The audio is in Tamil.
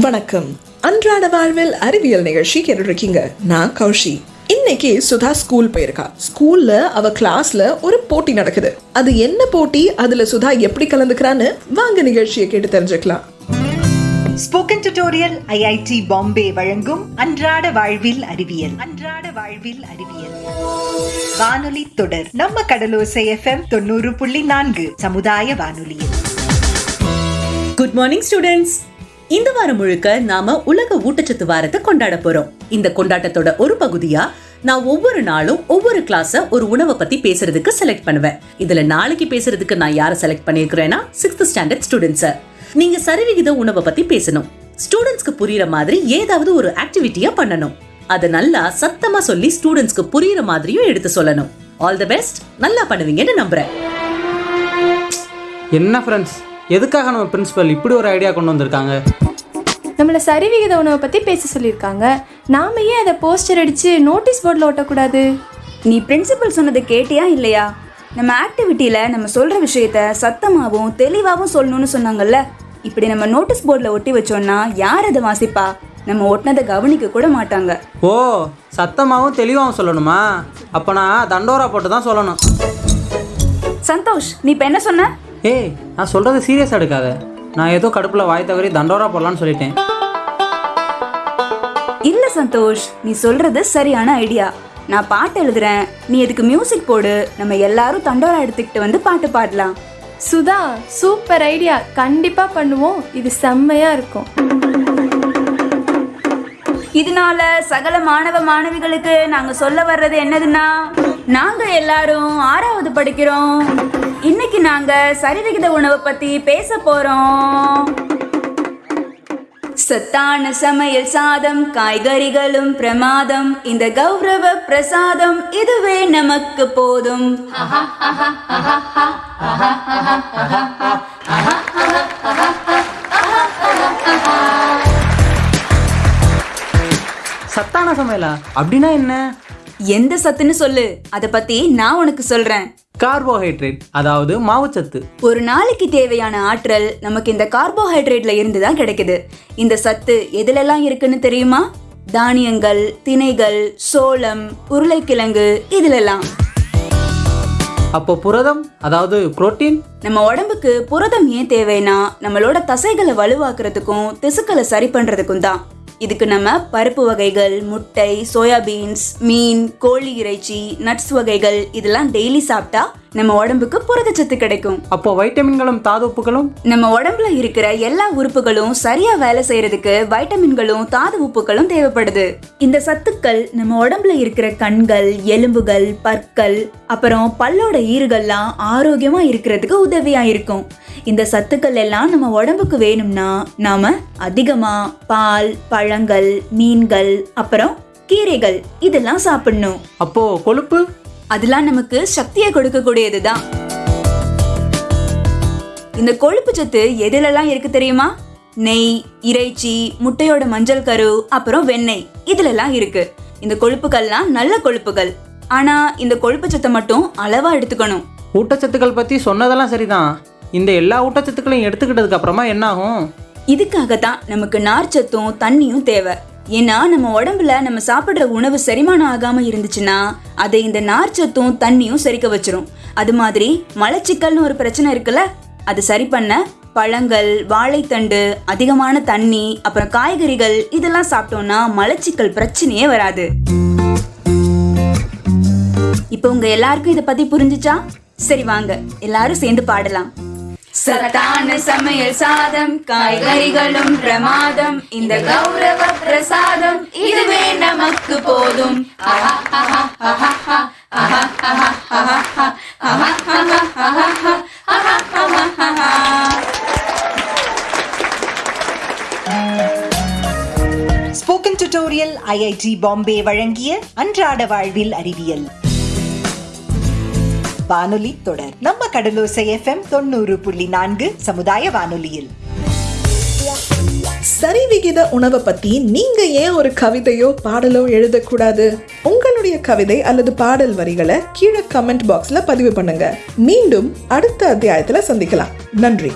வணக்கம். அன்றாட வாழ்வில் அறிவியல் நிகழ்ச்சி கேட்டுட்டு இருக்கீங்க நான் கௌஷி. இன்னைக்கு சுதா ஸ்கூல் போயிருக்கா. ஸ்கூல்ல அவ கிளாஸ்ல ஒரு போட்டி நடக்குது. அது என்ன போட்டி? அதுல சுதா எப்படி கலந்துக்கிறான்னு வாங்க நிகழ்ச்சியை கேட்டு தெரிஞ்சுக்கலாம். ஸ்போக்கன் டியூட்டோரியல் ஐஐடி பாம்பே வழங்கும் அன்றாட வாழ்வில் அறிவியல். அன்றாட வாழ்வில் அறிவியல். வானொலி தொடர். நம்ம கடலோசை எஃப்எம் தொண்ணூறு புள்ளி நான்கு சமுதாய வானொலியில். குட் மார்னிங் ஸ்டூடெண்ட்ஸ் இந்த வாரம் முழுக்க நாம உலக ஊட்டச்சத்து வாரத்தை கொண்டாட போறோம். இந்த கொண்டாட்டத்தோட ஒரு பகுதியா நான் ஒவ்வொரு நாளும் ஒவ்வொரு கிளாஸ ஒரு உணவை பத்தி பேசுறதுக்கு செலக்ட் பண்ணுவேன். இதுல நாளைக்கு பேசுறதுக்கு நான் யாரை செலக்ட் பண்ணிருக்கிறேன்னா சிக்ஸ்த் ஸ்டாண்டர்ட் ஸ்டூடெண்ட்ஸ நீங்க சரிவிகித உணவை பத்தி பேசணும். ஸ்டூடெண்ட்ஸ்க்கு புரியுற மாதிரி ஏதாவது ஒரு ஆக்டிவிட்டியா பண்ணணும். அதை நல்லா சத்தமா சொல்லி ஸ்டூடெண்ட்ஸ்க்கு புரியுற மாதிரியும் எடுத்து சொல்லணும். ஆல் தி பெஸ்ட் நல்லா பண்ணுவீங்கன்னு நம்புறேன். என்ன ஃப்ரெண்ட்ஸ் எதுக்காக நம்ம பிரின்சிபல் இப்படி ஒரு ஐடியா கொண்டு வந்திருக்காங்க? நம்மளை சரிவிகித உணவை பற்றி பேச சொல்லியிருக்காங்க. நாம ஏன் அதை போஸ்டர் அடித்து நோட்டீஸ் போர்டில் ஒட்டக்கூடாது? நீ பிரின்சிபல் சொன்னதை கேட்டியா இல்லையா? நம்ம ஆக்டிவிட்டியில் நம்ம சொல்கிற விஷயத்த சத்தமாகவும் தெளிவாகவும் சொல்லணும்னு சொன்னாங்கல்ல. இப்படி நம்ம நோட்டீஸ் போர்டில் ஒட்டி வச்சோம்னா யார் அதை வாசிப்பா? நம்ம ஒட்டினதை கவனிக்க கூட மாட்டாங்க. ஓ சத்தமாகவும் தெளிவாகவும் சொல்லணுமா? அப்போ நான் தண்டோரா போட்டு தான் சொல்லணும். சந்தோஷ் நீ இப்போ என்ன சொன்ன? ஏய் நான் சொல்கிறத சீரியஸாக எடுக்காத. நான் ஏதோ கடுப்பில் வாய் தவறி தண்டோரா போடலான்னு சொல்லிட்டேன். இல்லை சந்தோஷ் நீ சொல்கிறது சரியான ஐடியா. நான் பாட்டு எழுதுறேன். நீ இதுக்கு மியூசிக் போடு. நம்ம எல்லாரும் தண்டோரா எடுத்துக்கிட்டு வந்து பாட்டு பாடலாம். சுதா சூப்பர் ஐடியா கண்டிப்பாக பண்ணுவோம். இது செம்மையாக இருக்கும். இதனால சகல மாணவ மாணவிகளுக்கு நாங்க சொல்ல வர்றது என்னதுன்னா நாங்க எல்லாரும் ஆறாவது படிக்கிறோம். இன்னைக்கு நாங்க சரிவிகித உணவை பத்தி பேச போறோம். சத்தான சமையல் சாதம் காய்கறிகளும் பிரமாதம். இந்த கௌரவ பிரசாதம் இதுவே நமக்கு போதும். சத்தான சமையலா? அப்படின்னா என்ன? எந்த சத்துன்னு சொல்லு. அதை பத்தி நான் உனக்கு சொல்றேன். கார்போஹைட்ரேட் அதாவது மாவுச்சத்து. ஒரு நாளைக்கு தேவையான ஆற்றல் நமக்கு இந்த கார்போஹைட்ரேட்ல இருந்து தான் கிடைக்குது. இந்த சத்து எதுலெல்லாம் இருக்குன்னு தெரியுமா? தானியங்கள் திணைகள் சோளம் உருளைக்கிழங்கு இதுலெல்லாம். அப்போ புரதம் அதாவது புரோட்டீன்? நம்ம உடம்புக்கு புரதம் ஏன் தேவைன்னா நம்மளோட தசைகளை வலுவாக்குறதுக்கும் திசுக்களை சரி பண்றதுக்கும் தான். இதுக்கு நம்ம பருப்பு வகைகள் முட்டை சோயாபீன்ஸ் மீன் கோழி இறைச்சி நட்ஸ் வகைகள் இதெல்லாம் டெய்லி சாப்பிட்டா நம்ம உடம்புக்கு புரதச்சத்து கிடைக்கும். அப்போ வைட்டமின்களும் தாதுப்புகளும்? நம்ம உடம்புல இருக்கிற எல்லா உறுப்புகளும் சரியா வேலை செய்யறதுக்கு வைட்டமின்களும் தாது உப்புகளும் தேவைப்படுது. இந்த சத்துக்கள் நம்ம உடம்புல இருக்கிற கண்கள் எலும்புகள் பற்கள் அப்புறம் பல்லோட ஈறுகள்லாம் ஆரோக்கியமா இருக்கிறதுக்கு உதவியா இருக்கும். இந்த சத்துக்கள் எல்லாம் நம்ம உடம்புக்கு வேணும்னா நாம அதிகமா பால் பழங்கள் மீன்கள் அப்புறம் கீரைகள் இதெல்லாம் சாப்பிடணும். அப்போ கொழுப்பு? அதெல்லாம் நமக்கு சக்தியை கொடுக்கக்கூடியது தான் இந்த கொழுப்பு சத்து எதுலெல்லாம் இருக்கு தெரியுமா? நெய் இறைச்சி முட்டையோட மஞ்சள் கரு அப்புறம் வெண்ணெய். இதுலெல்லாம் இருக்கு. இந்த கொழுப்புகள்லாம் நல்ல கொழுப்புகள். ஆனா இந்த கொழுப்பு சத்தை மட்டும் அளவா எடுத்துக்கணும். ஊட்டச்சத்துக்கள் பற்றி சொன்னதெல்லாம் சரிதான். இந்த எல்லா ஊட்டச்சத்துக்களையும் எடுத்துக்கிட்டதுக்கு அப்புறமா என்ன ஆகும் இதுக்காக தான் நமக்கு நார்ச்சத்தும் தண்ணியும் தேவை. ஏன்னா நம்ம உடம்புல நம்ம சாப்பிட்ற உணவு செரிமானம் ஆகாம இருந்துச்சுன்னா அதை இந்த நார்ச்சத்தும் தண்ணியும் செரிக்க வச்சிரும். அது மாதிரி மலச்சிக்கல்னு ஒரு பிரச்சனை இருக்குல்ல அது சரி பண்ண பழங்கள் வாழைத்தண்டு அதிகமான தண்ணி அப்புறம் காய்கறிகள் இதெல்லாம் சாப்பிட்டோம்னா மலச்சிக்கல் பிரச்சனையே வராது. இப்போ உங்க எல்லாருக்கும் இதை பத்தி புரிஞ்சுச்சா? சரி வாங்க எல்லாரும் சேர்ந்து பாடலாம். சத்தான சமையல் சாதம் காய்கறிகளும் பிரமாதம் இந்த கௌரவ பிரசாதம். இதுவே நமக்கு போதும். ஸ்போக்கன் டியூட்டோரியல் ஐஐடி பாம்பே வழங்கிய அன்றாட வாழ்வில் அறிவியல். வானொலி தொடர். நம்ம கடலோசை எஃப்எம் தொண்ணூறு புள்ளி நான்கு சமுதாய வானொலியில். சரிவிகித உணவை பத்தி நீங்க ஏன் ஒரு கவிதையோ பாடலோ எழுதக்கூடாது? உங்களுடைய கவிதை அல்லது பாடல் வரிகளை கீழே கமெண்ட் பாக்ஸ்ல பதிவு பண்ணுங்க. மீண்டும் அடுத்த அத்தியாயத்துல சந்திக்கலாம். நன்றி.